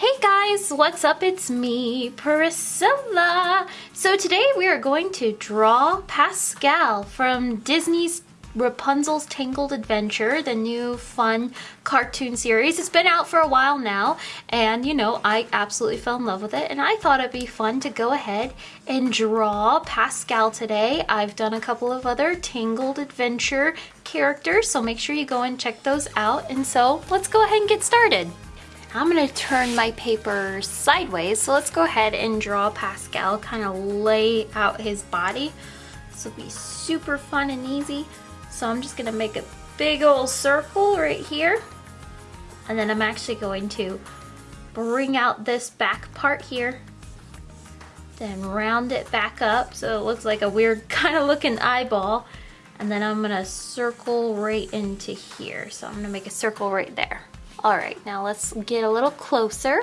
Hey guys, what's up? It's me, Priscilla. So today we are going to draw Pascal from Disney's Rapunzel's Tangled Adventure, the new fun cartoon series. It's been out for a while now and you know, I absolutely fell in love with it and I thought it'd be fun to go ahead and draw Pascal today. I've done a couple of other Tangled Adventure characters, so make sure you go and check those out. And so let's go ahead and get started. I'm gonna turn my paper sideways. So let's go ahead and draw Pascal, kind of lay out his body. This will be super fun and easy. So I'm just gonna make a big old circle right here. And then I'm actually going to bring out this back part here. Then round it back up so it looks like a weird kind of looking eyeball. And then I'm gonna circle right into here. So I'm gonna make a circle right there. All right, now let's get a little closer.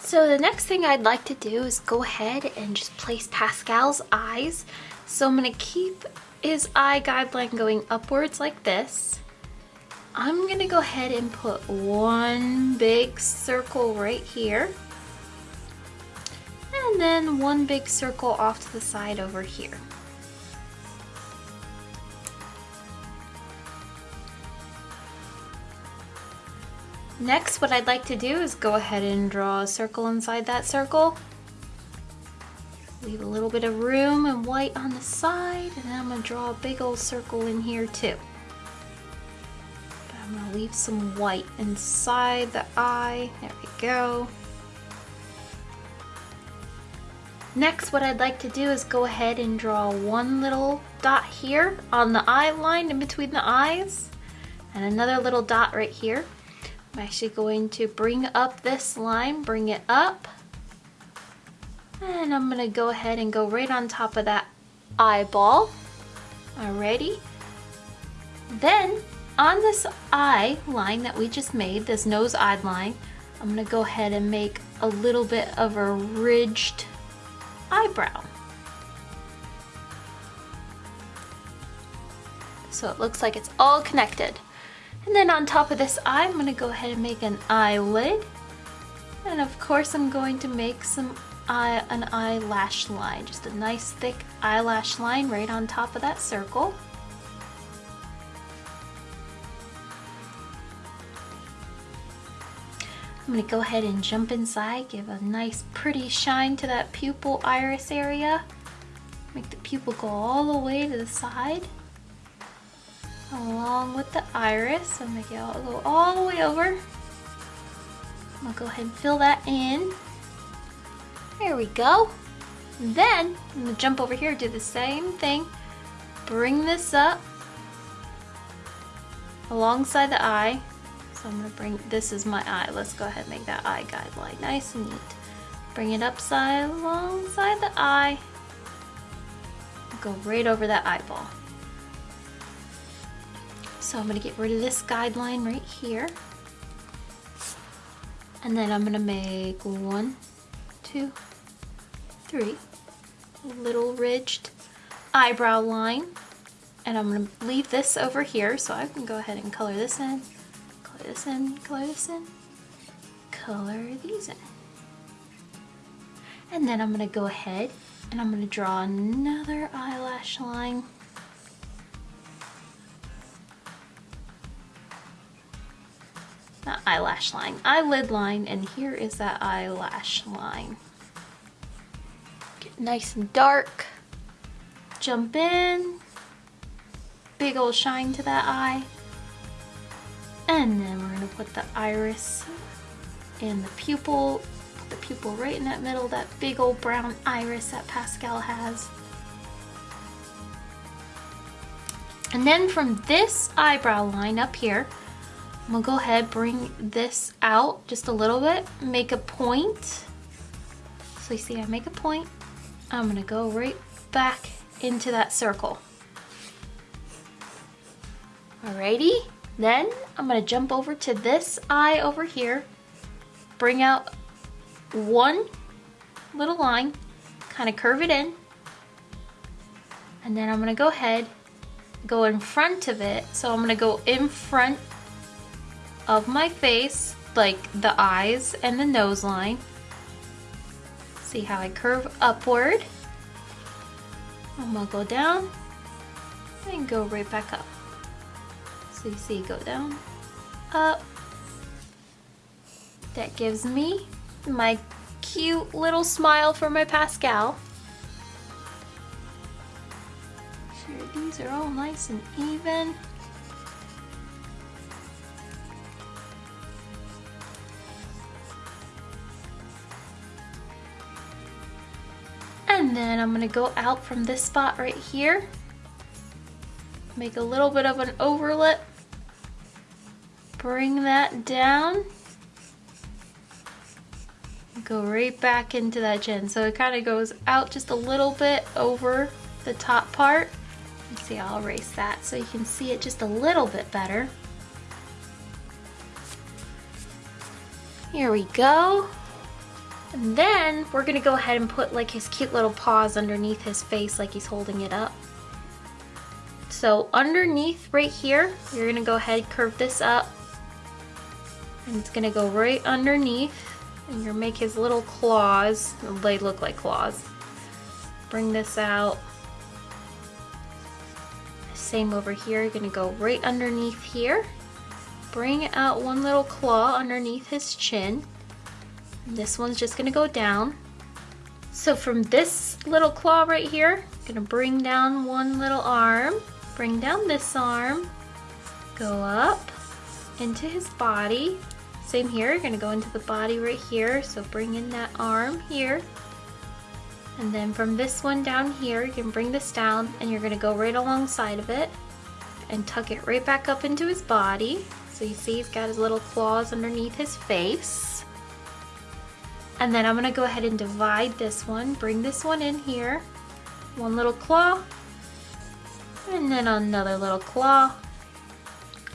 So the next thing I'd like to do is go ahead and just place Pascal's eyes. So I'm gonna keep his eye guideline going upwards like this. I'm gonna go ahead and put one big circle right here. And then one big circle off to the side over here. Next, what I'd like to do is go ahead and draw a circle inside that circle. Leave a little bit of room and white on the side, and then I'm gonna draw a big old circle in here too. But I'm gonna leave some white inside the eye. There we go. Next, what I'd like to do is go ahead and draw one little dot here on the eye line in between the eyes, and another little dot right here. I'm actually going to bring up this line, bring it up. And I'm gonna go ahead and go right on top of that eyeball. Alrighty. Then on this eye line that we just made, this nose eye line, I'm gonna go ahead and make a little bit of a ridged eyebrow. So it looks like it's all connected. And then on top of this eye, I'm gonna go ahead and make an eyelid. And of course, I'm going to make some eye, an eyelash line, just a nice thick eyelash line right on top of that circle. I'm gonna go ahead and jump inside, give a nice pretty shine to that pupil iris area. Make the pupil go all the way to the side along with the iris. I'm gonna go, all the way over. I'm gonna go ahead and fill that in. There we go. Then I'm gonna jump over here, do the same thing. Bring this up alongside the eye. So I'm gonna bring, this is my eye. Let's go ahead and make that eye guideline nice and neat. Bring it upside alongside the eye. Go right over that eyeball. So I'm gonna get rid of this guideline right here. And then I'm gonna make one, two, three little ridged eyebrow line. And I'm gonna leave this over here so I can go ahead and color this in, color this in, color this in, color these in. And then I'm gonna go ahead and I'm gonna draw another eyelash line not eyelash line, eyelid line, and here is that eyelash line. Get nice and dark, jump in, big old shine to that eye, and then we're gonna put the iris in the pupil, the pupil right in that middle, that big old brown iris that Pascal has. And then from this eyebrow line up here, I'm gonna go ahead, bring this out just a little bit, make a point. So you see I make a point. I'm gonna go right back into that circle. Alrighty, then I'm gonna jump over to this eye over here, bring out one little line, kind of curve it in, and then I'm gonna go ahead, go in front of it. So I'm gonna go in front of my face like the eyes and the nose line. See how I curve upward. I'm gonna go down and go right back up. So you see, go down, up. That gives me my cute little smile for my Pascal. Sure, these are all nice and even. Then I'm gonna go out from this spot right here. Make a little bit of an overlap, Bring that down. Go right back into that chin. So it kind of goes out just a little bit over the top part. Let's see, I'll erase that so you can see it just a little bit better. Here we go. And then we're gonna go ahead and put like his cute little paws underneath his face like he's holding it up. So underneath right here, you're gonna go ahead curve this up and it's gonna go right underneath and you're make his little claws, they look like claws. Bring this out. Same over here, you're gonna go right underneath here. Bring out one little claw underneath his chin. This one's just gonna go down. So from this little claw right here, I'm gonna bring down one little arm, bring down this arm, go up into his body. Same here, you're gonna go into the body right here, so bring in that arm here. And then from this one down here, you can bring this down and you're gonna go right alongside of it and tuck it right back up into his body. So you see he's got his little claws underneath his face. And then I'm gonna go ahead and divide this one, bring this one in here, one little claw, and then another little claw.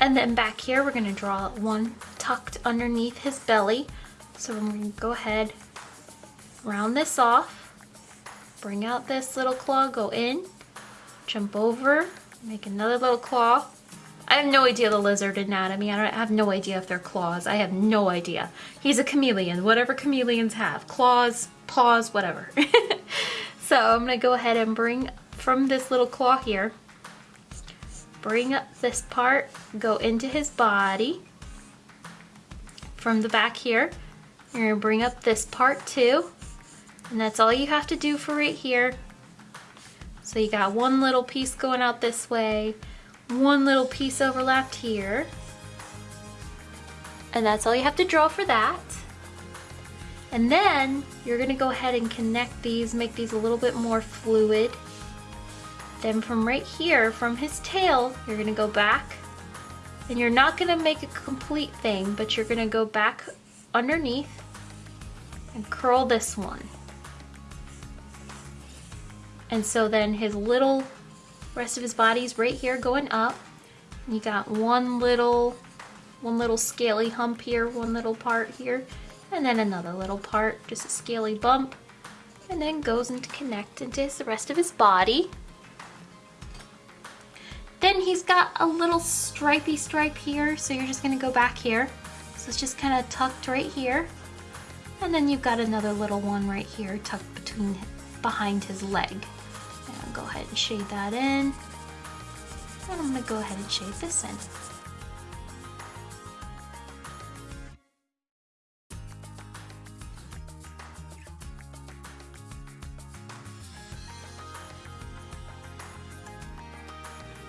And then back here, we're gonna draw one tucked underneath his belly. So I'm gonna go ahead, round this off, bring out this little claw, go in, jump over, make another little claw, I have no idea the lizard anatomy. I, I have no idea if they're claws. I have no idea. He's a chameleon, whatever chameleons have. Claws, paws, whatever. so I'm gonna go ahead and bring from this little claw here, bring up this part, go into his body. From the back here, you're gonna bring up this part too. And that's all you have to do for right here. So you got one little piece going out this way, one little piece overlapped here. And that's all you have to draw for that. And then you're gonna go ahead and connect these, make these a little bit more fluid. Then from right here, from his tail, you're gonna go back and you're not gonna make a complete thing, but you're gonna go back underneath and curl this one. And so then his little Rest of his body's right here going up. You got one little, one little scaly hump here, one little part here, and then another little part, just a scaly bump, and then goes into connect into the rest of his body. Then he's got a little stripy stripe here, so you're just gonna go back here. So it's just kind of tucked right here. And then you've got another little one right here tucked between behind his leg go ahead and shade that in. And I'm gonna go ahead and shade this in.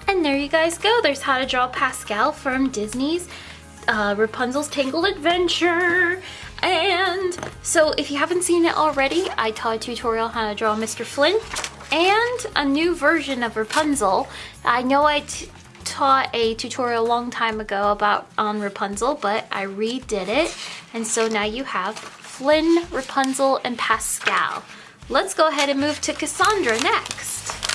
And there you guys go. There's how to draw Pascal from Disney's uh, Rapunzel's Tangled Adventure. And so if you haven't seen it already, I taught a tutorial how to draw Mr. Flynn and a new version of Rapunzel. I know I taught a tutorial a long time ago about on Rapunzel, but I redid it. And so now you have Flynn, Rapunzel, and Pascal. Let's go ahead and move to Cassandra next.